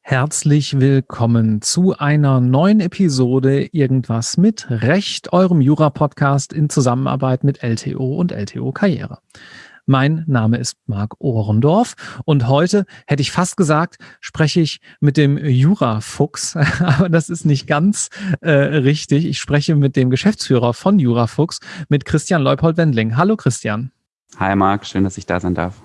Herzlich willkommen zu einer neuen Episode Irgendwas mit Recht, eurem Jura-Podcast in Zusammenarbeit mit LTO und LTO Karriere. Mein Name ist Marc Ohrendorf und heute hätte ich fast gesagt, spreche ich mit dem Jurafuchs, aber das ist nicht ganz äh, richtig. Ich spreche mit dem Geschäftsführer von Jurafuchs, mit Christian Leupold-Wendling. Hallo Christian. Hi Marc, schön, dass ich da sein darf.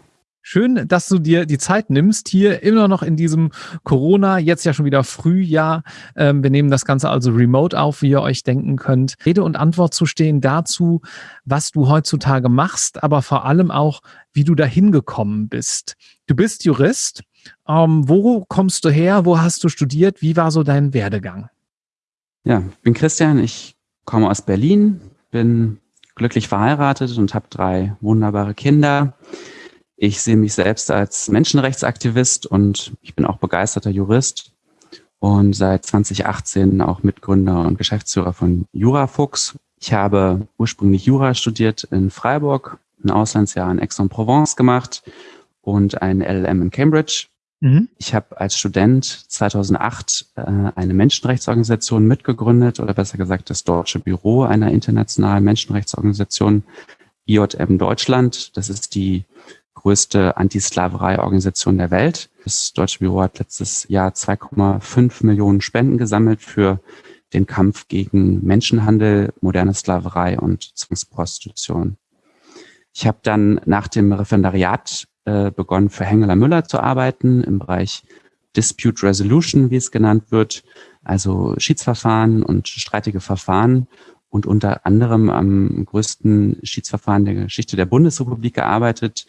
Schön, dass du dir die Zeit nimmst, hier immer noch in diesem Corona, jetzt ja schon wieder Frühjahr. Ähm, wir nehmen das Ganze also remote auf, wie ihr euch denken könnt. Rede und Antwort zu stehen dazu, was du heutzutage machst, aber vor allem auch, wie du dahin gekommen bist. Du bist Jurist. Ähm, wo kommst du her? Wo hast du studiert? Wie war so dein Werdegang? Ja, ich bin Christian. Ich komme aus Berlin, bin glücklich verheiratet und habe drei wunderbare Kinder. Ich sehe mich selbst als Menschenrechtsaktivist und ich bin auch begeisterter Jurist und seit 2018 auch Mitgründer und Geschäftsführer von Jurafuchs. Ich habe ursprünglich Jura studiert in Freiburg, ein Auslandsjahr in Aix-en-Provence gemacht und ein LLM in Cambridge. Mhm. Ich habe als Student 2008 äh, eine Menschenrechtsorganisation mitgegründet oder besser gesagt das Deutsche Büro einer internationalen Menschenrechtsorganisation IJM Deutschland. Das ist die größte Antisklaverei-Organisation der Welt. Das Deutsche Büro hat letztes Jahr 2,5 Millionen Spenden gesammelt für den Kampf gegen Menschenhandel, moderne Sklaverei und Zwangsprostitution. Ich habe dann nach dem Referendariat äh, begonnen, für Hengeler Müller zu arbeiten im Bereich Dispute Resolution, wie es genannt wird, also Schiedsverfahren und streitige Verfahren und unter anderem am größten Schiedsverfahren der Geschichte der Bundesrepublik gearbeitet,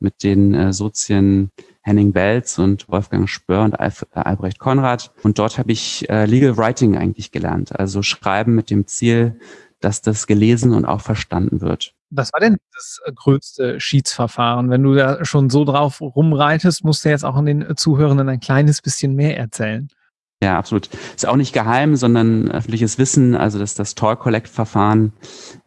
mit den äh, Sozien Henning Belz und Wolfgang Spör und Alf, äh, Albrecht Konrad. Und dort habe ich äh, Legal Writing eigentlich gelernt, also Schreiben mit dem Ziel, dass das gelesen und auch verstanden wird. Was war denn das äh, größte Schiedsverfahren? Wenn du da schon so drauf rumreitest, musst du jetzt auch an den Zuhörenden ein kleines bisschen mehr erzählen. Ja, absolut. Ist auch nicht geheim, sondern öffentliches Wissen. Also das ist das Toll Collect Verfahren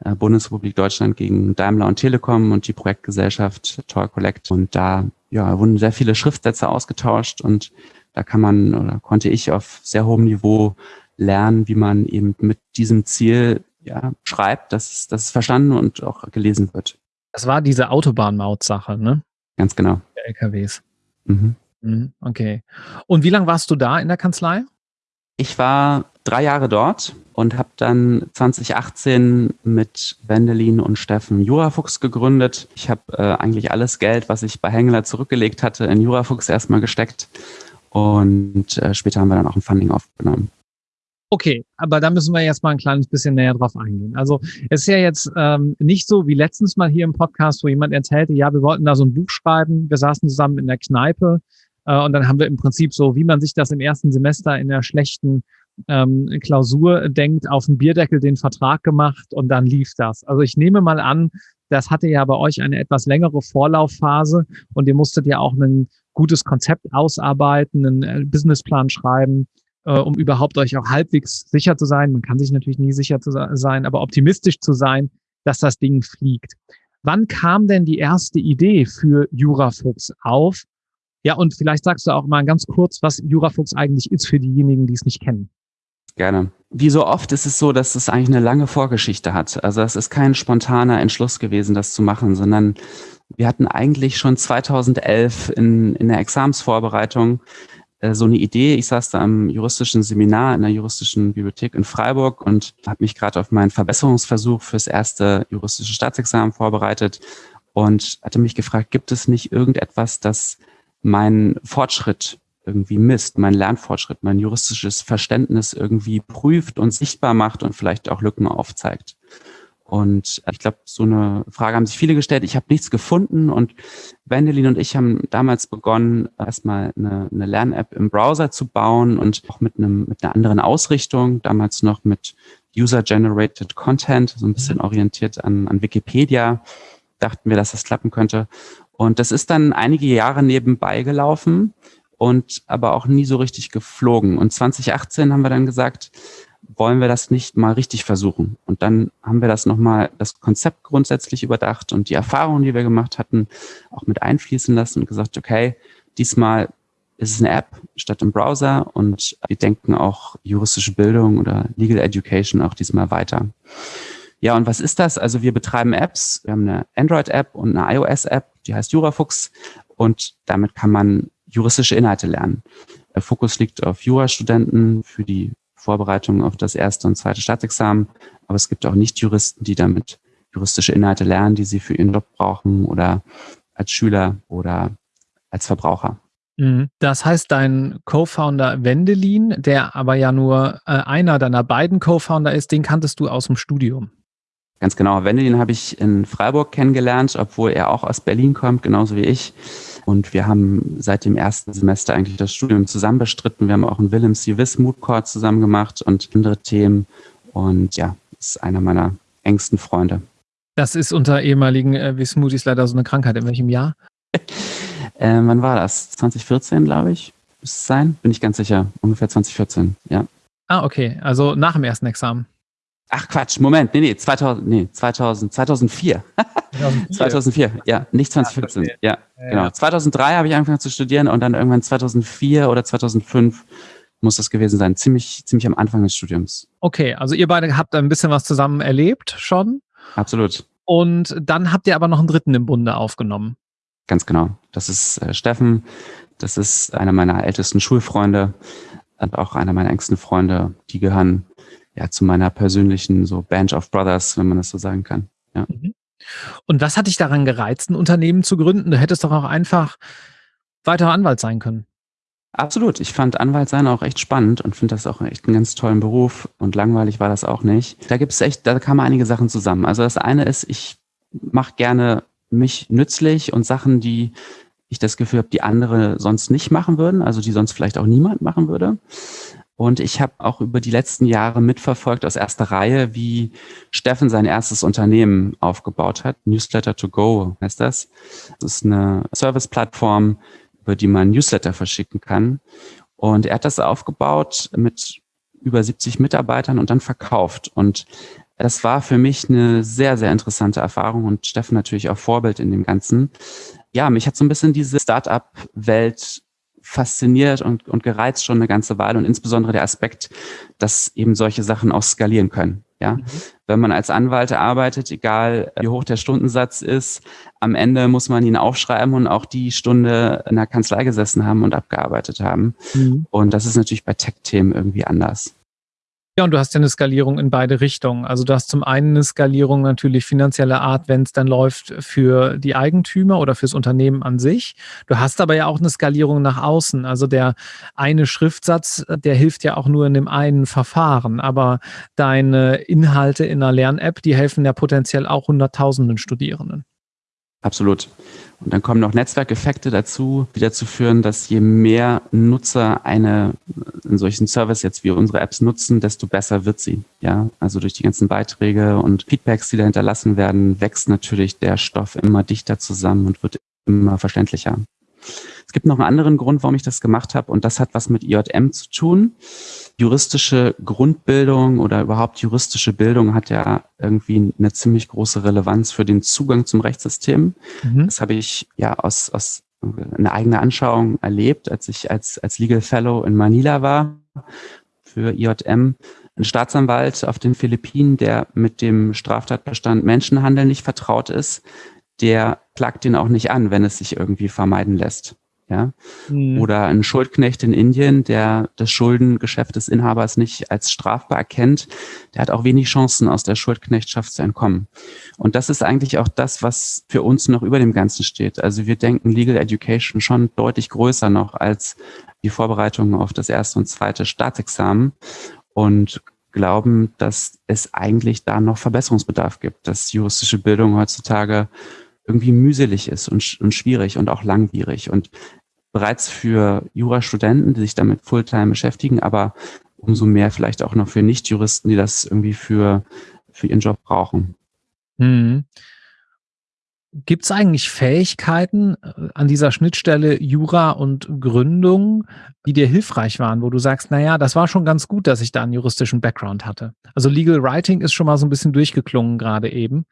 äh, Bundesrepublik Deutschland gegen Daimler und Telekom und die Projektgesellschaft Toll Collect. Und da ja, wurden sehr viele Schriftsätze ausgetauscht und da kann man oder konnte ich auf sehr hohem Niveau lernen, wie man eben mit diesem Ziel ja, schreibt, dass es, dass es verstanden und auch gelesen wird. Das war diese Autobahnmaut-Sache, ne? Ganz genau. Der LKWs. Mhm. Mhm, okay. Und wie lange warst du da in der Kanzlei? Ich war drei Jahre dort und habe dann 2018 mit Wendelin und Steffen Jurafuchs gegründet. Ich habe äh, eigentlich alles Geld, was ich bei Hengler zurückgelegt hatte, in Jurafuchs erstmal gesteckt und äh, später haben wir dann auch ein Funding aufgenommen. Okay, aber da müssen wir jetzt mal ein kleines bisschen näher drauf eingehen. Also es ist ja jetzt ähm, nicht so wie letztens mal hier im Podcast, wo jemand erzählte, ja, wir wollten da so ein Buch schreiben, wir saßen zusammen in der Kneipe und dann haben wir im Prinzip so, wie man sich das im ersten Semester in der schlechten ähm, Klausur denkt, auf dem Bierdeckel den Vertrag gemacht und dann lief das. Also ich nehme mal an, das hatte ja bei euch eine etwas längere Vorlaufphase und ihr musstet ja auch ein gutes Konzept ausarbeiten, einen äh, Businessplan schreiben, äh, um überhaupt euch auch halbwegs sicher zu sein. Man kann sich natürlich nie sicher zu sein, aber optimistisch zu sein, dass das Ding fliegt. Wann kam denn die erste Idee für Jurafuchs auf ja, und vielleicht sagst du auch mal ganz kurz, was Jurafuchs eigentlich ist für diejenigen, die es nicht kennen. Gerne. Wie so oft ist es so, dass es eigentlich eine lange Vorgeschichte hat. Also es ist kein spontaner Entschluss gewesen, das zu machen, sondern wir hatten eigentlich schon 2011 in, in der Examsvorbereitung äh, so eine Idee. Ich saß da am juristischen Seminar in der juristischen Bibliothek in Freiburg und habe mich gerade auf meinen Verbesserungsversuch fürs erste juristische Staatsexamen vorbereitet und hatte mich gefragt, gibt es nicht irgendetwas, das mein Fortschritt irgendwie misst, mein Lernfortschritt, mein juristisches Verständnis irgendwie prüft und sichtbar macht und vielleicht auch Lücken aufzeigt. Und ich glaube, so eine Frage haben sich viele gestellt. Ich habe nichts gefunden und Wendelin und ich haben damals begonnen, erstmal eine, eine Lern-App im Browser zu bauen und auch mit, einem, mit einer anderen Ausrichtung, damals noch mit User-Generated Content, so ein bisschen orientiert an, an Wikipedia, dachten wir, dass das klappen könnte. Und das ist dann einige Jahre nebenbei gelaufen und aber auch nie so richtig geflogen. Und 2018 haben wir dann gesagt, wollen wir das nicht mal richtig versuchen? Und dann haben wir das nochmal, das Konzept grundsätzlich überdacht und die Erfahrungen, die wir gemacht hatten, auch mit einfließen lassen und gesagt, okay, diesmal ist es eine App statt im Browser und wir denken auch juristische Bildung oder Legal Education auch diesmal weiter. Ja, und was ist das? Also wir betreiben Apps. Wir haben eine Android-App und eine iOS-App, die heißt Jurafuchs. Und damit kann man juristische Inhalte lernen. Der Fokus liegt auf Jurastudenten für die Vorbereitung auf das erste und zweite Staatsexamen. Aber es gibt auch Nicht-Juristen, die damit juristische Inhalte lernen, die sie für ihren Job brauchen oder als Schüler oder als Verbraucher. Mhm. Das heißt, dein Co-Founder Wendelin, der aber ja nur äh, einer deiner beiden Co-Founder ist, den kanntest du aus dem Studium. Ganz genau. Wendelin habe ich in Freiburg kennengelernt, obwohl er auch aus Berlin kommt, genauso wie ich. Und wir haben seit dem ersten Semester eigentlich das Studium zusammen bestritten. Wir haben auch einen Willem Civis Mood Court zusammen gemacht und andere Themen. Und ja, ist einer meiner engsten Freunde. Das ist unter ehemaligen äh, Wismutis leider so eine Krankheit. In welchem Jahr? äh, wann war das? 2014, glaube ich. Muss es sein? Bin ich ganz sicher. Ungefähr 2014, ja. Ah, okay. Also nach dem ersten Examen. Ach Quatsch, Moment, nee, nee, 2000, nee, 2000, 2004. 2004, 2004 ja, nicht 2014. Ja, ja, ja genau. 2003 habe ich angefangen zu studieren und dann irgendwann 2004 oder 2005 muss das gewesen sein, ziemlich, ziemlich am Anfang des Studiums. Okay, also ihr beide habt ein bisschen was zusammen erlebt schon. Absolut. Und dann habt ihr aber noch einen dritten im Bunde aufgenommen. Ganz genau. Das ist äh, Steffen. Das ist einer meiner ältesten Schulfreunde und auch einer meiner engsten Freunde. Die gehören ja, zu meiner persönlichen so Band of Brothers, wenn man das so sagen kann. Ja. Mhm. Und was hat dich daran gereizt, ein Unternehmen zu gründen? Du hättest doch auch einfach weiterer Anwalt sein können. Absolut. Ich fand Anwalt sein auch echt spannend und finde das auch echt einen ganz tollen Beruf und langweilig war das auch nicht. Da gibt es echt, da kamen einige Sachen zusammen. Also das eine ist, ich mache gerne mich nützlich und Sachen, die ich das Gefühl habe, die andere sonst nicht machen würden, also die sonst vielleicht auch niemand machen würde. Und ich habe auch über die letzten Jahre mitverfolgt aus erster Reihe, wie Steffen sein erstes Unternehmen aufgebaut hat. Newsletter to go heißt das. Das ist eine Service-Plattform, über die man Newsletter verschicken kann. Und er hat das aufgebaut mit über 70 Mitarbeitern und dann verkauft. Und das war für mich eine sehr, sehr interessante Erfahrung und Steffen natürlich auch Vorbild in dem Ganzen. Ja, mich hat so ein bisschen diese Startup-Welt fasziniert und, und gereizt schon eine ganze Weile und insbesondere der Aspekt, dass eben solche Sachen auch skalieren können. Ja, mhm. wenn man als Anwalt arbeitet, egal wie hoch der Stundensatz ist, am Ende muss man ihn aufschreiben und auch die Stunde in der Kanzlei gesessen haben und abgearbeitet haben. Mhm. Und das ist natürlich bei Tech-Themen irgendwie anders. Ja, und du hast ja eine Skalierung in beide Richtungen. Also du hast zum einen eine Skalierung natürlich finanzieller Art, wenn es dann läuft für die Eigentümer oder fürs Unternehmen an sich. Du hast aber ja auch eine Skalierung nach außen. Also der eine Schriftsatz, der hilft ja auch nur in dem einen Verfahren. Aber deine Inhalte in einer Lern-App, die helfen ja potenziell auch Hunderttausenden Studierenden. Absolut. Und dann kommen noch Netzwerkeffekte dazu, die dazu führen, dass je mehr Nutzer eine, einen solchen Service jetzt wie unsere Apps nutzen, desto besser wird sie. Ja, also durch die ganzen Beiträge und Feedbacks, die da hinterlassen werden, wächst natürlich der Stoff immer dichter zusammen und wird immer verständlicher. Es gibt noch einen anderen Grund, warum ich das gemacht habe und das hat was mit IJM zu tun. Juristische Grundbildung oder überhaupt juristische Bildung hat ja irgendwie eine ziemlich große Relevanz für den Zugang zum Rechtssystem. Mhm. Das habe ich ja aus, aus einer eigenen Anschauung erlebt, als ich als, als Legal Fellow in Manila war für IJM. Ein Staatsanwalt auf den Philippinen, der mit dem Straftatbestand Menschenhandel nicht vertraut ist, der klagt ihn auch nicht an, wenn es sich irgendwie vermeiden lässt ja. Mhm. Oder ein Schuldknecht in Indien, der das Schuldengeschäft des Inhabers nicht als strafbar erkennt, der hat auch wenig Chancen, aus der Schuldknechtschaft zu entkommen. Und das ist eigentlich auch das, was für uns noch über dem Ganzen steht. Also wir denken Legal Education schon deutlich größer noch als die Vorbereitung auf das erste und zweite Staatsexamen und glauben, dass es eigentlich da noch Verbesserungsbedarf gibt, dass juristische Bildung heutzutage irgendwie mühselig ist und, und schwierig und auch langwierig und bereits für Jurastudenten, die sich damit Fulltime beschäftigen, aber umso mehr vielleicht auch noch für Nichtjuristen, die das irgendwie für, für ihren Job brauchen. Hm. Gibt es eigentlich Fähigkeiten äh, an dieser Schnittstelle Jura und Gründung, die dir hilfreich waren, wo du sagst, naja, das war schon ganz gut, dass ich da einen juristischen Background hatte? Also Legal Writing ist schon mal so ein bisschen durchgeklungen gerade eben.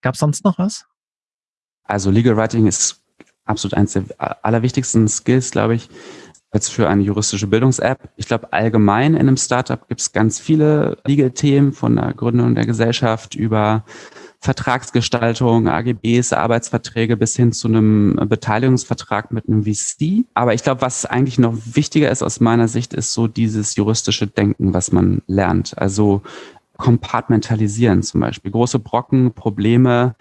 Gab es sonst noch was? Also Legal Writing ist absolut eines der allerwichtigsten Skills, glaube ich, als für eine juristische Bildungs-App. Ich glaube, allgemein in einem Startup gibt es ganz viele Legal-Themen von der Gründung der Gesellschaft über Vertragsgestaltung, AGBs, Arbeitsverträge bis hin zu einem Beteiligungsvertrag mit einem VC. Aber ich glaube, was eigentlich noch wichtiger ist aus meiner Sicht, ist so dieses juristische Denken, was man lernt. Also kompartmentalisieren zum Beispiel. Große Brocken, Probleme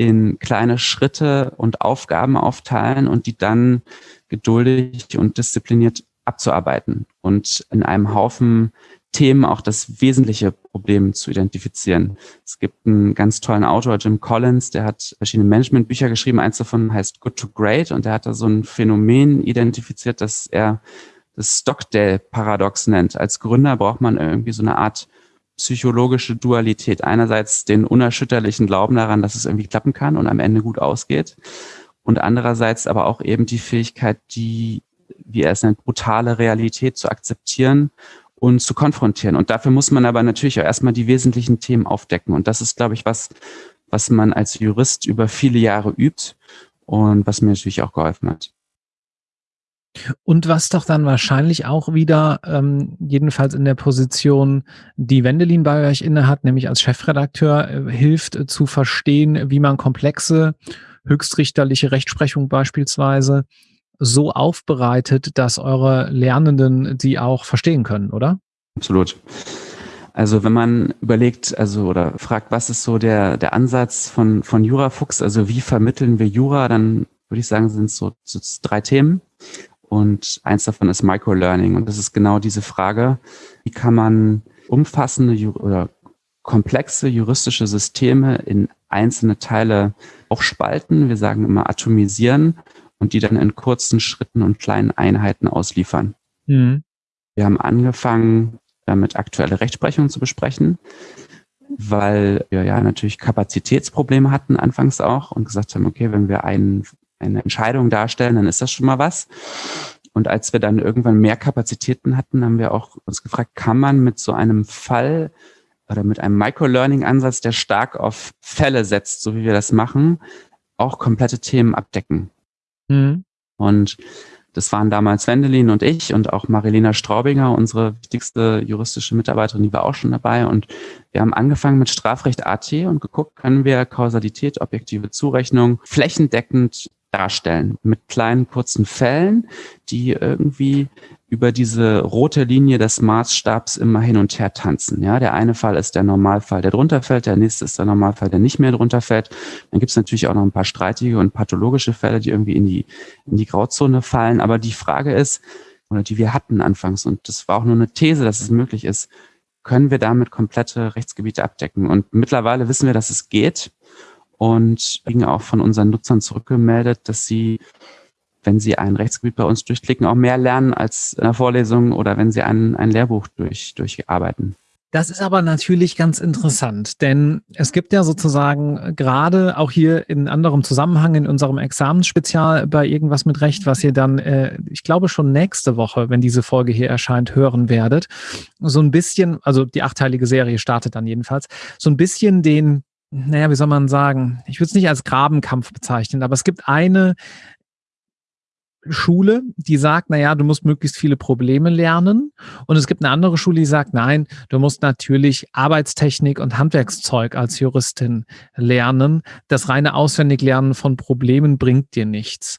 in kleine Schritte und Aufgaben aufteilen und die dann geduldig und diszipliniert abzuarbeiten und in einem Haufen Themen auch das wesentliche Problem zu identifizieren. Es gibt einen ganz tollen Autor, Jim Collins, der hat verschiedene Managementbücher geschrieben. Eins davon heißt Good to Great und der hat da so ein Phänomen identifiziert, das er das Stockdale-Paradox nennt. Als Gründer braucht man irgendwie so eine Art psychologische Dualität. Einerseits den unerschütterlichen Glauben daran, dass es irgendwie klappen kann und am Ende gut ausgeht. Und andererseits aber auch eben die Fähigkeit, die, wie er es nennt, brutale Realität zu akzeptieren und zu konfrontieren. Und dafür muss man aber natürlich auch erstmal die wesentlichen Themen aufdecken. Und das ist, glaube ich, was, was man als Jurist über viele Jahre übt und was mir natürlich auch geholfen hat. Und was doch dann wahrscheinlich auch wieder, ähm, jedenfalls in der Position, die Wendelin bei euch innehat, nämlich als Chefredakteur, äh, hilft äh, zu verstehen, wie man komplexe, höchstrichterliche Rechtsprechung beispielsweise so aufbereitet, dass eure Lernenden sie auch verstehen können, oder? Absolut. Also wenn man überlegt, also oder fragt, was ist so der, der Ansatz von, von Jurafuchs, also wie vermitteln wir Jura, dann würde ich sagen, sind es so, so drei Themen. Und eins davon ist Microlearning. Und das ist genau diese Frage, wie kann man umfassende oder komplexe juristische Systeme in einzelne Teile aufspalten. Wir sagen immer atomisieren und die dann in kurzen Schritten und kleinen Einheiten ausliefern. Mhm. Wir haben angefangen, damit aktuelle Rechtsprechung zu besprechen, weil wir ja natürlich Kapazitätsprobleme hatten anfangs auch und gesagt haben, okay, wenn wir einen, eine Entscheidung darstellen, dann ist das schon mal was. Und als wir dann irgendwann mehr Kapazitäten hatten, haben wir auch uns gefragt, kann man mit so einem Fall oder mit einem Microlearning-Ansatz, der stark auf Fälle setzt, so wie wir das machen, auch komplette Themen abdecken. Mhm. Und das waren damals Wendelin und ich und auch Marilena Straubinger, unsere wichtigste juristische Mitarbeiterin, die war auch schon dabei. Und wir haben angefangen mit Strafrecht AT und geguckt, können wir Kausalität, objektive Zurechnung flächendeckend darstellen mit kleinen kurzen Fällen, die irgendwie über diese rote Linie des Maßstabs immer hin und her tanzen. Ja, der eine Fall ist der Normalfall, der drunter fällt, der nächste ist der Normalfall, der nicht mehr drunter fällt. Dann gibt es natürlich auch noch ein paar streitige und pathologische Fälle, die irgendwie in die, in die Grauzone fallen. Aber die Frage ist, oder die wir hatten anfangs, und das war auch nur eine These, dass es möglich ist, können wir damit komplette Rechtsgebiete abdecken? Und mittlerweile wissen wir, dass es geht und kriegen auch von unseren Nutzern zurückgemeldet, dass sie wenn Sie ein Rechtsgebiet bei uns durchklicken, auch mehr lernen als in der Vorlesung oder wenn Sie ein, ein Lehrbuch durch, durcharbeiten. Das ist aber natürlich ganz interessant, denn es gibt ja sozusagen gerade auch hier in anderem Zusammenhang in unserem Examensspezial bei irgendwas mit Recht, was ihr dann, äh, ich glaube schon nächste Woche, wenn diese Folge hier erscheint, hören werdet, so ein bisschen, also die achteilige Serie startet dann jedenfalls, so ein bisschen den, naja, wie soll man sagen, ich würde es nicht als Grabenkampf bezeichnen, aber es gibt eine Schule, die sagt, na ja, du musst möglichst viele Probleme lernen. Und es gibt eine andere Schule, die sagt, nein, du musst natürlich Arbeitstechnik und Handwerkszeug als Juristin lernen. Das reine Auswendiglernen von Problemen bringt dir nichts.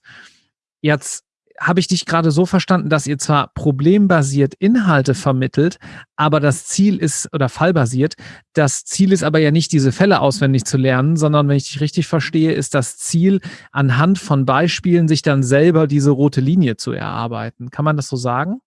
Jetzt habe ich dich gerade so verstanden, dass ihr zwar problembasiert Inhalte vermittelt, aber das Ziel ist, oder fallbasiert, das Ziel ist aber ja nicht, diese Fälle auswendig zu lernen, sondern wenn ich dich richtig verstehe, ist das Ziel, anhand von Beispielen sich dann selber diese rote Linie zu erarbeiten. Kann man das so sagen?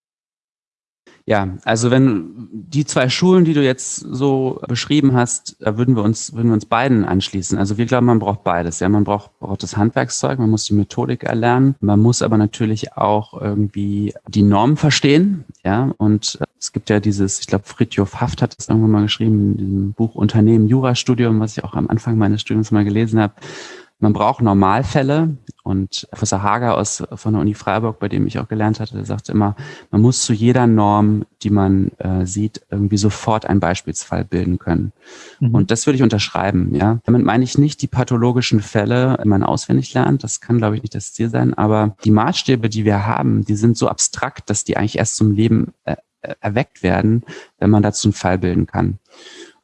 Ja, also wenn die zwei Schulen, die du jetzt so beschrieben hast, da würden wir uns, würden wir uns beiden anschließen. Also wir glauben, man braucht beides. Ja, man braucht, braucht das Handwerkszeug, man muss die Methodik erlernen, man muss aber natürlich auch irgendwie die Normen verstehen. Ja, und es gibt ja dieses, ich glaube, Fritjof Haft hat das irgendwann mal geschrieben in diesem Buch Unternehmen Jurastudium, was ich auch am Anfang meines Studiums mal gelesen habe man braucht Normalfälle und Professor Hager aus, von der Uni Freiburg, bei dem ich auch gelernt hatte, der sagte immer, man muss zu jeder Norm, die man äh, sieht, irgendwie sofort einen Beispielsfall bilden können. Mhm. Und das würde ich unterschreiben, ja. Damit meine ich nicht die pathologischen Fälle, die man auswendig lernt. Das kann, glaube ich, nicht das Ziel sein. Aber die Maßstäbe, die wir haben, die sind so abstrakt, dass die eigentlich erst zum Leben äh, erweckt werden, wenn man dazu einen Fall bilden kann.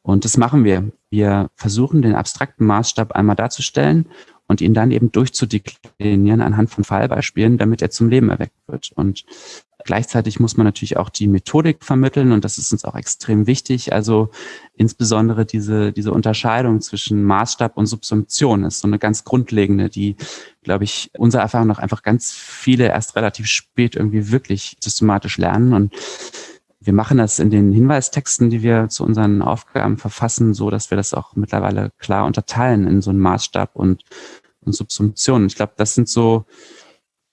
Und das machen wir. Wir versuchen den abstrakten Maßstab einmal darzustellen und ihn dann eben durchzudeklinieren anhand von Fallbeispielen, damit er zum Leben erweckt wird. Und gleichzeitig muss man natürlich auch die Methodik vermitteln und das ist uns auch extrem wichtig. Also insbesondere diese, diese Unterscheidung zwischen Maßstab und Subsumption ist so eine ganz grundlegende, die, glaube ich, unserer Erfahrung nach einfach ganz viele erst relativ spät irgendwie wirklich systematisch lernen und wir machen das in den Hinweistexten, die wir zu unseren Aufgaben verfassen, so dass wir das auch mittlerweile klar unterteilen in so einen Maßstab und, und Subsumption. Ich glaube, das sind so,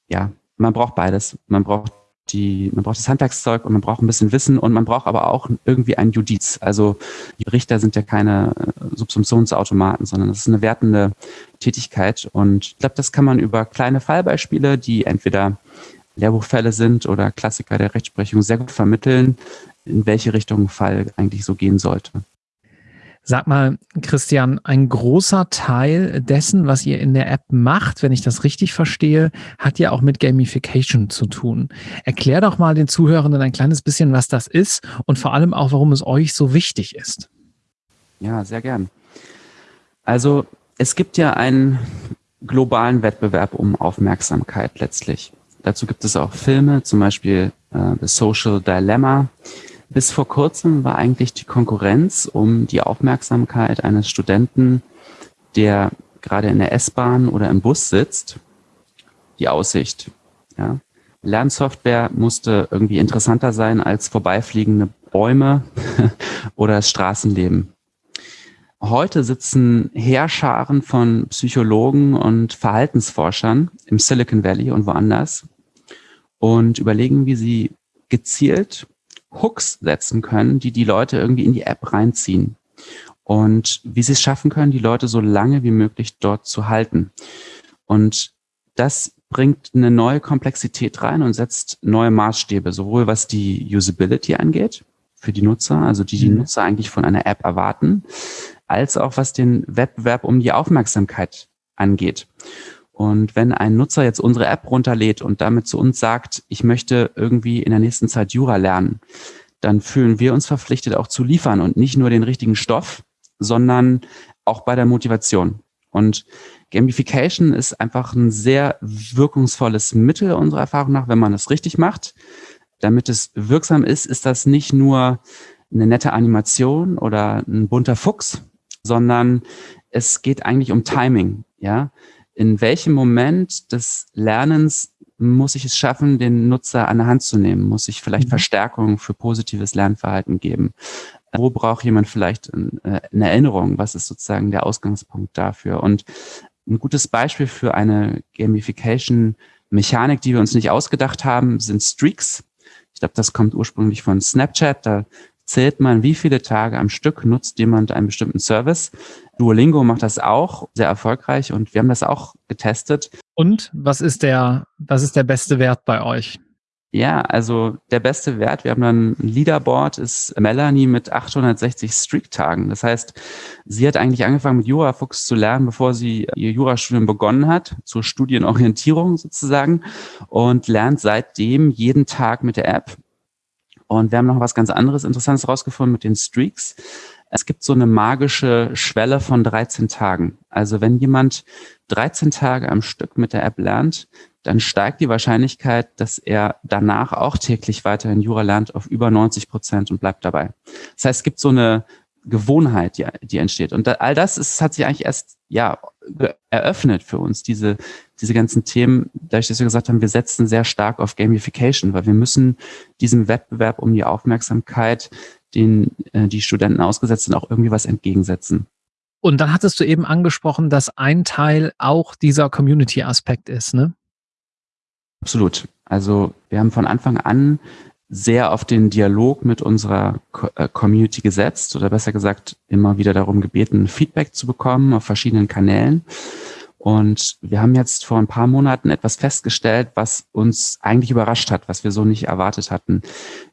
ja, man braucht beides. Man braucht die, man braucht das Handwerkszeug und man braucht ein bisschen Wissen und man braucht aber auch irgendwie ein Judiz. Also die Richter sind ja keine äh, Subsumptionsautomaten, sondern das ist eine wertende Tätigkeit. Und ich glaube, das kann man über kleine Fallbeispiele, die entweder Lehrbuchfälle sind oder Klassiker der Rechtsprechung sehr gut vermitteln, in welche Richtung ein Fall eigentlich so gehen sollte. Sag mal, Christian, ein großer Teil dessen, was ihr in der App macht, wenn ich das richtig verstehe, hat ja auch mit Gamification zu tun. Erklär doch mal den Zuhörenden ein kleines bisschen, was das ist und vor allem auch, warum es euch so wichtig ist. Ja, sehr gern. Also es gibt ja einen globalen Wettbewerb um Aufmerksamkeit letztlich. Dazu gibt es auch Filme, zum Beispiel äh, The Social Dilemma. Bis vor kurzem war eigentlich die Konkurrenz um die Aufmerksamkeit eines Studenten, der gerade in der S-Bahn oder im Bus sitzt, die Aussicht. Ja? Lernsoftware musste irgendwie interessanter sein als vorbeifliegende Bäume oder das Straßenleben. Heute sitzen Heerscharen von Psychologen und Verhaltensforschern im Silicon Valley und woanders und überlegen, wie sie gezielt Hooks setzen können, die die Leute irgendwie in die App reinziehen und wie sie es schaffen können, die Leute so lange wie möglich dort zu halten. Und das bringt eine neue Komplexität rein und setzt neue Maßstäbe, sowohl was die Usability angeht für die Nutzer, also die die mhm. Nutzer eigentlich von einer App erwarten, als auch was den Wettbewerb um die Aufmerksamkeit angeht. Und wenn ein Nutzer jetzt unsere App runterlädt und damit zu uns sagt, ich möchte irgendwie in der nächsten Zeit Jura lernen, dann fühlen wir uns verpflichtet auch zu liefern und nicht nur den richtigen Stoff, sondern auch bei der Motivation. Und Gamification ist einfach ein sehr wirkungsvolles Mittel unserer Erfahrung nach, wenn man es richtig macht. Damit es wirksam ist, ist das nicht nur eine nette Animation oder ein bunter Fuchs, sondern es geht eigentlich um Timing, ja. In welchem Moment des Lernens muss ich es schaffen, den Nutzer an der Hand zu nehmen? Muss ich vielleicht mhm. Verstärkung für positives Lernverhalten geben? Wo braucht jemand vielleicht äh, eine Erinnerung? Was ist sozusagen der Ausgangspunkt dafür? Und ein gutes Beispiel für eine Gamification-Mechanik, die wir uns nicht ausgedacht haben, sind Streaks. Ich glaube, das kommt ursprünglich von Snapchat. Da zählt man, wie viele Tage am Stück nutzt jemand einen bestimmten Service. Duolingo macht das auch sehr erfolgreich und wir haben das auch getestet. Und was ist der, was ist der beste Wert bei euch? Ja, also der beste Wert, wir haben dann ein Leaderboard, ist Melanie mit 860 Streak-Tagen. Das heißt, sie hat eigentlich angefangen mit Jurafuchs zu lernen, bevor sie ihr Jurastudium begonnen hat, zur Studienorientierung sozusagen, und lernt seitdem jeden Tag mit der App. Und wir haben noch was ganz anderes Interessantes rausgefunden mit den Streaks. Es gibt so eine magische Schwelle von 13 Tagen. Also wenn jemand 13 Tage am Stück mit der App lernt, dann steigt die Wahrscheinlichkeit, dass er danach auch täglich weiterhin Jura lernt auf über 90 Prozent und bleibt dabei. Das heißt, es gibt so eine Gewohnheit, die, die entsteht. Und all das ist, hat sich eigentlich erst ja eröffnet für uns, diese, diese ganzen Themen, dadurch, dass wir gesagt haben, wir setzen sehr stark auf Gamification, weil wir müssen diesem Wettbewerb um die Aufmerksamkeit, den äh, die Studenten ausgesetzt sind, auch irgendwie was entgegensetzen. Und dann hattest du eben angesprochen, dass ein Teil auch dieser Community-Aspekt ist, ne? Absolut. Also wir haben von Anfang an sehr auf den Dialog mit unserer äh, Community gesetzt oder besser gesagt immer wieder darum gebeten, Feedback zu bekommen auf verschiedenen Kanälen. Und wir haben jetzt vor ein paar Monaten etwas festgestellt, was uns eigentlich überrascht hat, was wir so nicht erwartet hatten.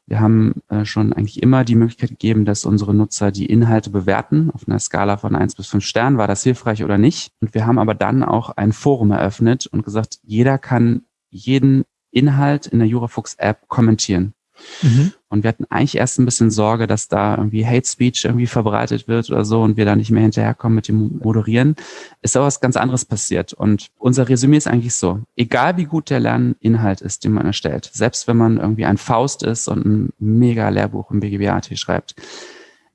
Wir haben äh, schon eigentlich immer die Möglichkeit gegeben, dass unsere Nutzer die Inhalte bewerten. Auf einer Skala von eins bis fünf Sternen war das hilfreich oder nicht. Und wir haben aber dann auch ein Forum eröffnet und gesagt, jeder kann jeden Inhalt in der Jurafuchs-App kommentieren. Mhm. Und wir hatten eigentlich erst ein bisschen Sorge, dass da irgendwie Hate Speech irgendwie verbreitet wird oder so und wir da nicht mehr hinterherkommen mit dem Moderieren. Ist aber was ganz anderes passiert. Und unser Resümee ist eigentlich so, egal wie gut der Lerninhalt ist, den man erstellt, selbst wenn man irgendwie ein Faust ist und ein mega Lehrbuch im BGBAT schreibt,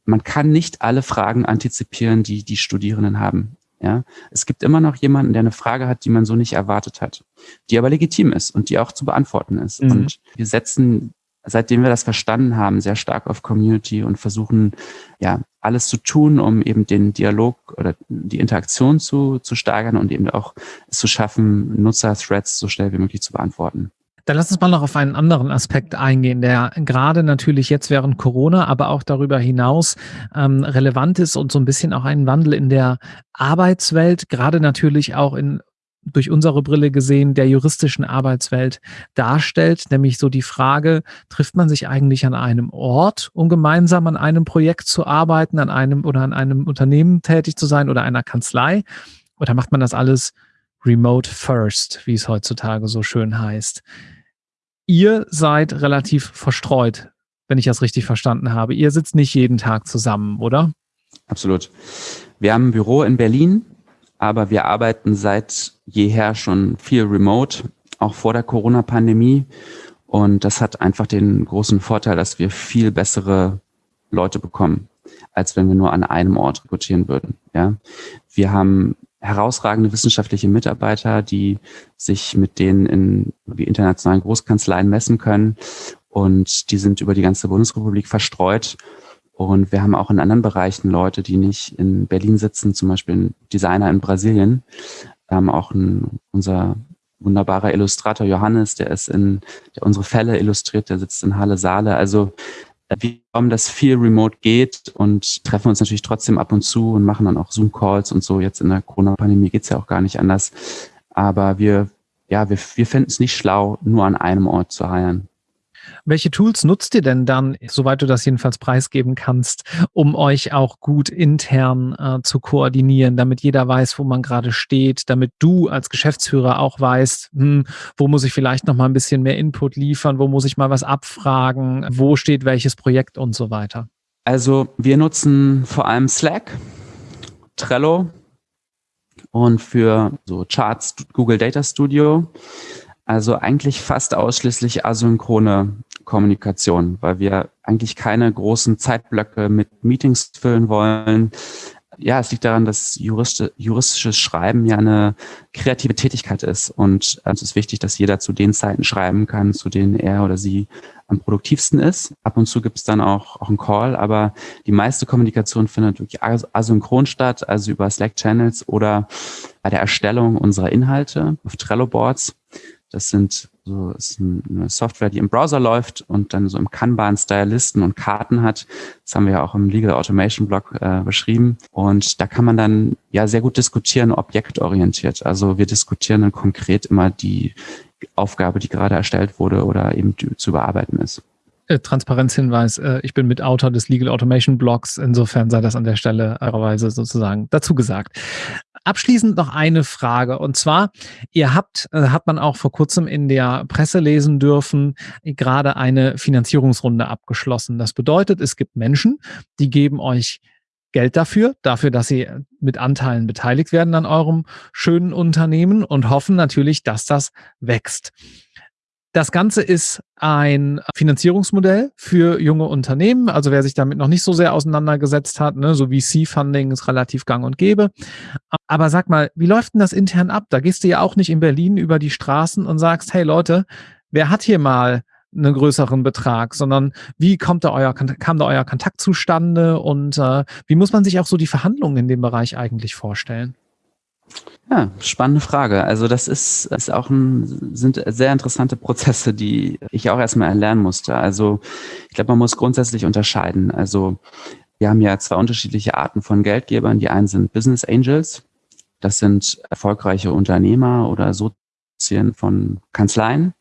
man kann nicht alle Fragen antizipieren, die die Studierenden haben. Ja, es gibt immer noch jemanden, der eine Frage hat, die man so nicht erwartet hat, die aber legitim ist und die auch zu beantworten ist. Mhm. Und wir setzen seitdem wir das verstanden haben, sehr stark auf Community und versuchen, ja, alles zu tun, um eben den Dialog oder die Interaktion zu, zu steigern und eben auch es zu schaffen, Nutzer-Threads so schnell wie möglich zu beantworten. Dann lass uns mal noch auf einen anderen Aspekt eingehen, der gerade natürlich jetzt während Corona, aber auch darüber hinaus ähm, relevant ist und so ein bisschen auch einen Wandel in der Arbeitswelt, gerade natürlich auch in durch unsere Brille gesehen der juristischen Arbeitswelt darstellt, nämlich so die Frage, trifft man sich eigentlich an einem Ort, um gemeinsam an einem Projekt zu arbeiten, an einem oder an einem Unternehmen tätig zu sein oder einer Kanzlei? Oder macht man das alles remote first, wie es heutzutage so schön heißt? Ihr seid relativ verstreut, wenn ich das richtig verstanden habe. Ihr sitzt nicht jeden Tag zusammen, oder? Absolut. Wir haben ein Büro in Berlin, aber wir arbeiten seit jeher schon viel remote, auch vor der Corona-Pandemie. Und das hat einfach den großen Vorteil, dass wir viel bessere Leute bekommen, als wenn wir nur an einem Ort rekrutieren würden. Ja, wir haben herausragende wissenschaftliche Mitarbeiter, die sich mit denen in internationalen Großkanzleien messen können. Und die sind über die ganze Bundesrepublik verstreut. Und wir haben auch in anderen Bereichen Leute, die nicht in Berlin sitzen, zum Beispiel ein Designer in Brasilien. Wir haben auch ein, unser wunderbarer Illustrator Johannes, der ist in, der unsere Fälle illustriert, der sitzt in Halle Saale. Also äh, wir glauben, dass viel remote geht und treffen uns natürlich trotzdem ab und zu und machen dann auch Zoom-Calls und so. Jetzt in der Corona-Pandemie geht's ja auch gar nicht anders. Aber wir, ja, wir, wir finden es nicht schlau, nur an einem Ort zu heiern. Welche Tools nutzt ihr denn dann, soweit du das jedenfalls preisgeben kannst, um euch auch gut intern äh, zu koordinieren, damit jeder weiß, wo man gerade steht, damit du als Geschäftsführer auch weißt, hm, wo muss ich vielleicht noch mal ein bisschen mehr Input liefern, wo muss ich mal was abfragen, wo steht welches Projekt und so weiter? Also wir nutzen vor allem Slack, Trello und für so Charts Google Data Studio. Also eigentlich fast ausschließlich asynchrone Kommunikation, weil wir eigentlich keine großen Zeitblöcke mit Meetings füllen wollen. Ja, es liegt daran, dass Jurist, juristisches Schreiben ja eine kreative Tätigkeit ist. Und es ist wichtig, dass jeder zu den Zeiten schreiben kann, zu denen er oder sie am produktivsten ist. Ab und zu gibt es dann auch, auch einen Call, aber die meiste Kommunikation findet wirklich asynchron statt, also über Slack-Channels oder bei der Erstellung unserer Inhalte auf Trello-Boards. Das sind so ist eine Software, die im Browser läuft und dann so im Kanban-Style Listen und Karten hat. Das haben wir ja auch im Legal Automation Blog äh, beschrieben. Und da kann man dann ja sehr gut diskutieren, objektorientiert. Also wir diskutieren dann konkret immer die Aufgabe, die gerade erstellt wurde oder eben zu bearbeiten ist. Äh, Transparenzhinweis, äh, ich bin Mitautor des Legal Automation Blogs, insofern sei das an der Stelle eurerweise sozusagen dazu gesagt. Abschließend noch eine Frage und zwar, ihr habt, äh, hat man auch vor kurzem in der Presse lesen dürfen, gerade eine Finanzierungsrunde abgeschlossen. Das bedeutet, es gibt Menschen, die geben euch Geld dafür, dafür, dass sie mit Anteilen beteiligt werden an eurem schönen Unternehmen und hoffen natürlich, dass das wächst. Das Ganze ist ein Finanzierungsmodell für junge Unternehmen. Also wer sich damit noch nicht so sehr auseinandergesetzt hat, ne, so VC-Funding ist relativ gang und gäbe. Aber sag mal, wie läuft denn das intern ab? Da gehst du ja auch nicht in Berlin über die Straßen und sagst, hey Leute, wer hat hier mal einen größeren Betrag, sondern wie kommt da euer, kam da euer Kontakt zustande und äh, wie muss man sich auch so die Verhandlungen in dem Bereich eigentlich vorstellen? Ja, spannende Frage. Also das ist, ist auch ein, sind sehr interessante Prozesse, die ich auch erstmal erlernen musste. Also ich glaube, man muss grundsätzlich unterscheiden. Also wir haben ja zwei unterschiedliche Arten von Geldgebern. Die einen sind Business Angels. Das sind erfolgreiche Unternehmer oder Sozien von Kanzleien,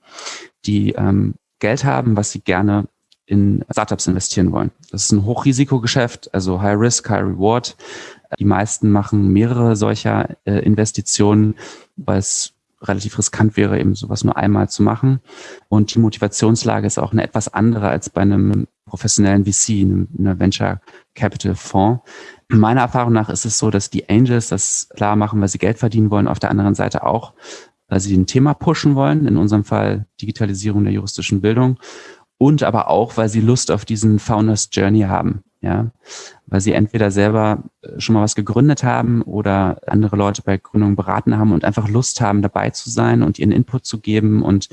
die ähm, Geld haben, was sie gerne in Startups investieren wollen. Das ist ein Hochrisikogeschäft, also High Risk, High Reward. Die meisten machen mehrere solcher äh, Investitionen, weil es relativ riskant wäre, eben sowas nur einmal zu machen. Und die Motivationslage ist auch eine etwas andere als bei einem professionellen VC, einem, einem Venture Capital Fonds. Meiner Erfahrung nach ist es so, dass die Angels das klar machen, weil sie Geld verdienen wollen, auf der anderen Seite auch, weil sie ein Thema pushen wollen, in unserem Fall Digitalisierung der juristischen Bildung und aber auch, weil sie Lust auf diesen Founders Journey haben. Ja, weil sie entweder selber äh, schon mal was gegründet haben oder andere Leute bei Gründungen beraten haben und einfach Lust haben, dabei zu sein und ihren Input zu geben. Und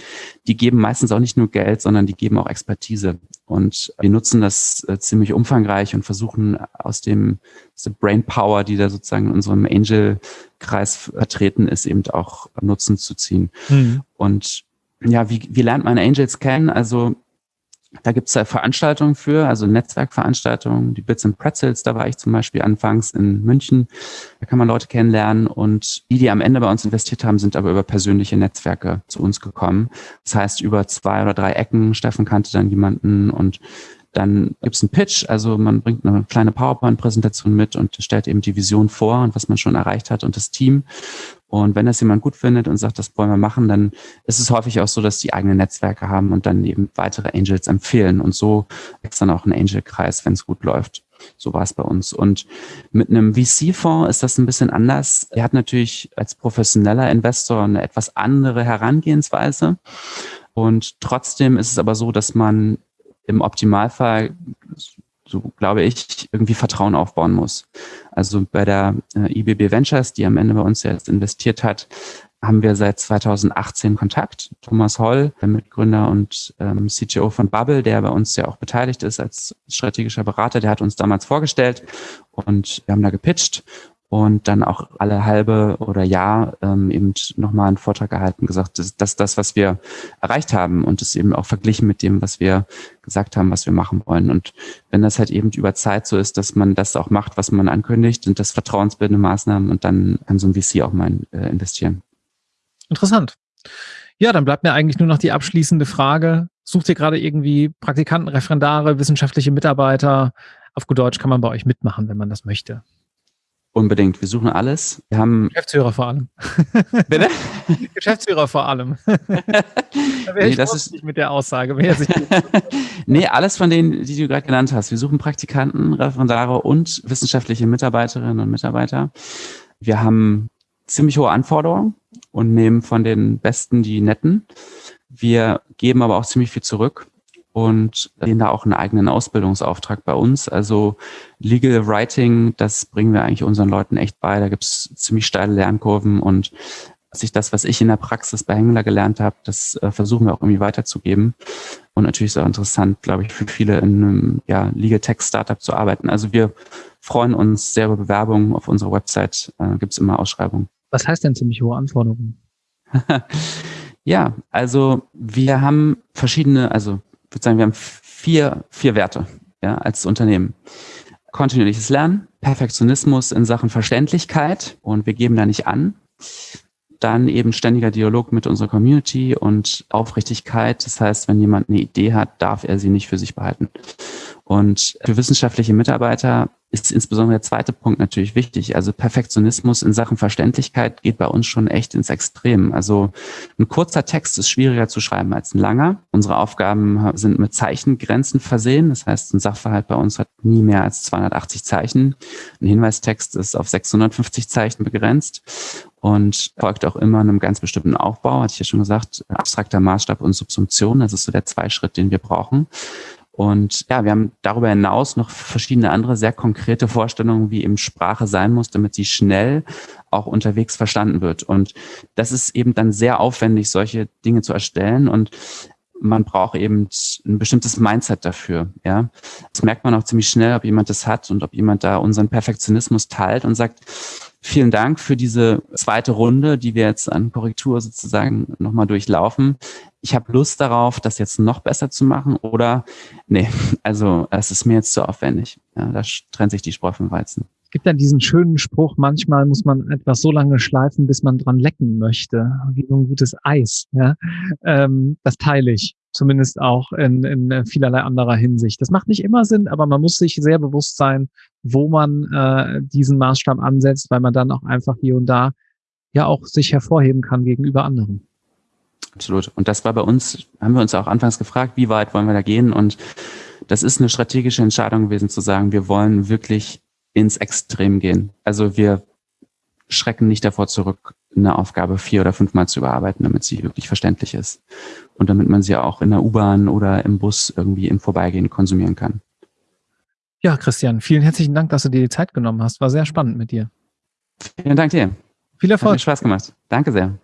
die geben meistens auch nicht nur Geld, sondern die geben auch Expertise. Und wir nutzen das äh, ziemlich umfangreich und versuchen aus dem aus der Brain Power, die da sozusagen in unserem Angel-Kreis vertreten ist, eben auch Nutzen zu ziehen. Mhm. Und ja, wie, wie lernt man Angels kennen? Also da gibt es ja Veranstaltungen für, also Netzwerkveranstaltungen, die Bits and Pretzels, da war ich zum Beispiel anfangs in München. Da kann man Leute kennenlernen und die, die am Ende bei uns investiert haben, sind aber über persönliche Netzwerke zu uns gekommen. Das heißt, über zwei oder drei Ecken. Steffen kannte dann jemanden und dann gibt es einen Pitch, also man bringt eine kleine PowerPoint-Präsentation mit und stellt eben die Vision vor und was man schon erreicht hat und das Team. Und wenn das jemand gut findet und sagt, das wollen wir machen, dann ist es häufig auch so, dass die eigene Netzwerke haben und dann eben weitere Angels empfehlen. Und so wächst dann auch ein Angel-Kreis, wenn es gut läuft. So war es bei uns. Und mit einem VC-Fonds ist das ein bisschen anders. Er hat natürlich als professioneller Investor eine etwas andere Herangehensweise. Und trotzdem ist es aber so, dass man im Optimalfall so glaube ich, irgendwie Vertrauen aufbauen muss. Also bei der äh, IBB Ventures, die am Ende bei uns jetzt investiert hat, haben wir seit 2018 Kontakt. Thomas Holl, der Mitgründer und ähm, CTO von Bubble, der bei uns ja auch beteiligt ist als strategischer Berater, der hat uns damals vorgestellt und wir haben da gepitcht und dann auch alle halbe oder Jahr ähm, eben nochmal einen Vortrag gehalten, gesagt, das, das was wir erreicht haben und das eben auch verglichen mit dem, was wir gesagt haben, was wir machen wollen. Und wenn das halt eben über Zeit so ist, dass man das auch macht, was man ankündigt, sind das vertrauensbildende Maßnahmen und dann kann so ein VC auch mal äh, investieren. Interessant. Ja, dann bleibt mir eigentlich nur noch die abschließende Frage. Sucht ihr gerade irgendwie Praktikanten, Referendare, wissenschaftliche Mitarbeiter? Auf gut Deutsch kann man bei euch mitmachen, wenn man das möchte. Unbedingt. Wir suchen alles. Wir haben Geschäftsführer vor allem. Bitte? Geschäftsführer vor allem. da wäre nee, ich das ist nicht mit der Aussage. nee, alles von denen, die du gerade genannt hast. Wir suchen Praktikanten, Referendare und wissenschaftliche Mitarbeiterinnen und Mitarbeiter. Wir haben ziemlich hohe Anforderungen und nehmen von den Besten die Netten. Wir geben aber auch ziemlich viel zurück und sehen da auch einen eigenen Ausbildungsauftrag bei uns. Also Legal Writing, das bringen wir eigentlich unseren Leuten echt bei. Da gibt es ziemlich steile Lernkurven und sich das, was ich in der Praxis bei Hengler gelernt habe, das äh, versuchen wir auch irgendwie weiterzugeben. Und natürlich ist es auch interessant, glaube ich, für viele in einem ja, Legal Tech Startup zu arbeiten. Also wir freuen uns sehr über Bewerbungen. Auf unserer Website äh, gibt es immer Ausschreibungen. Was heißt denn ziemlich hohe Anforderungen? ja, also wir haben verschiedene, also würde sagen, wir haben vier, vier Werte ja, als Unternehmen. Kontinuierliches Lernen, Perfektionismus in Sachen Verständlichkeit und wir geben da nicht an. Dann eben ständiger Dialog mit unserer Community und Aufrichtigkeit. Das heißt, wenn jemand eine Idee hat, darf er sie nicht für sich behalten. Und für wissenschaftliche Mitarbeiter ist insbesondere der zweite Punkt natürlich wichtig. Also Perfektionismus in Sachen Verständlichkeit geht bei uns schon echt ins Extrem. Also ein kurzer Text ist schwieriger zu schreiben als ein langer. Unsere Aufgaben sind mit Zeichengrenzen versehen. Das heißt, ein Sachverhalt bei uns hat nie mehr als 280 Zeichen. Ein Hinweistext ist auf 650 Zeichen begrenzt und folgt auch immer einem ganz bestimmten Aufbau, hatte ich ja schon gesagt, abstrakter Maßstab und Subsumption. Das ist so der Zweischritt, den wir brauchen. Und ja, wir haben darüber hinaus noch verschiedene andere sehr konkrete Vorstellungen, wie eben Sprache sein muss, damit sie schnell auch unterwegs verstanden wird. Und das ist eben dann sehr aufwendig, solche Dinge zu erstellen. Und man braucht eben ein bestimmtes Mindset dafür. Ja, das merkt man auch ziemlich schnell, ob jemand das hat und ob jemand da unseren Perfektionismus teilt und sagt, vielen Dank für diese zweite Runde, die wir jetzt an Korrektur sozusagen nochmal durchlaufen. Ich habe Lust darauf, das jetzt noch besser zu machen oder nee, also es ist mir jetzt zu aufwendig. Ja, da trennt sich die Spreu vom Weizen. gibt ja diesen schönen Spruch, manchmal muss man etwas so lange schleifen, bis man dran lecken möchte, wie so ein gutes Eis. Ja? Ähm, das teile ich, zumindest auch in, in vielerlei anderer Hinsicht. Das macht nicht immer Sinn, aber man muss sich sehr bewusst sein, wo man äh, diesen Maßstab ansetzt, weil man dann auch einfach hier und da ja auch sich hervorheben kann gegenüber anderen. Absolut. Und das war bei uns, haben wir uns auch anfangs gefragt, wie weit wollen wir da gehen? Und das ist eine strategische Entscheidung gewesen zu sagen, wir wollen wirklich ins Extrem gehen. Also wir schrecken nicht davor zurück, eine Aufgabe vier oder fünfmal zu überarbeiten, damit sie wirklich verständlich ist. Und damit man sie auch in der U-Bahn oder im Bus irgendwie im Vorbeigehen konsumieren kann. Ja, Christian, vielen herzlichen Dank, dass du dir die Zeit genommen hast. War sehr spannend mit dir. Vielen Dank dir. Viel Erfolg. Hat mir Spaß gemacht. Danke sehr.